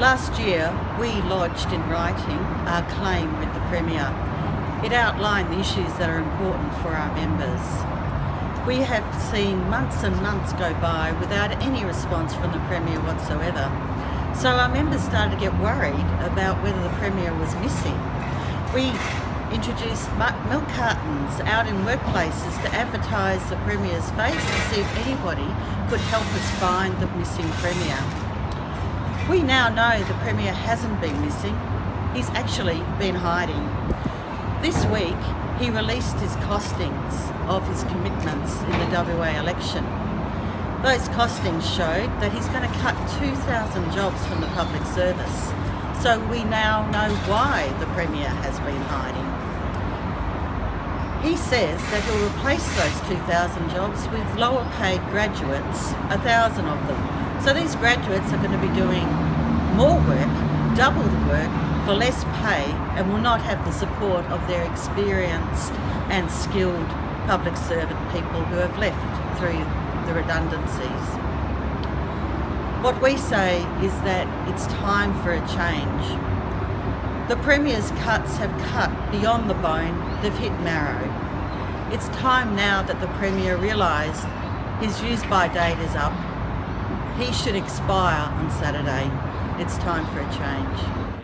Last year, we lodged in writing our claim with the Premier. It outlined the issues that are important for our members. We have seen months and months go by without any response from the Premier whatsoever. So our members started to get worried about whether the Premier was missing. We introduced milk cartons out in workplaces to advertise the Premier's face to see if anybody could help us find the missing Premier. We now know the Premier hasn't been missing, he's actually been hiding. This week he released his costings of his commitments in the WA election. Those costings showed that he's going to cut 2,000 jobs from the public service. So we now know why the Premier has been hiding. He says that he'll replace those 2,000 jobs with lower paid graduates, a 1,000 of them, so these graduates are going to be doing more work, double the work, for less pay and will not have the support of their experienced and skilled public servant people who have left through the redundancies. What we say is that it's time for a change. The Premier's cuts have cut beyond the bone, they've hit marrow. It's time now that the Premier realised his use by date is up he should expire on Saturday. It's time for a change.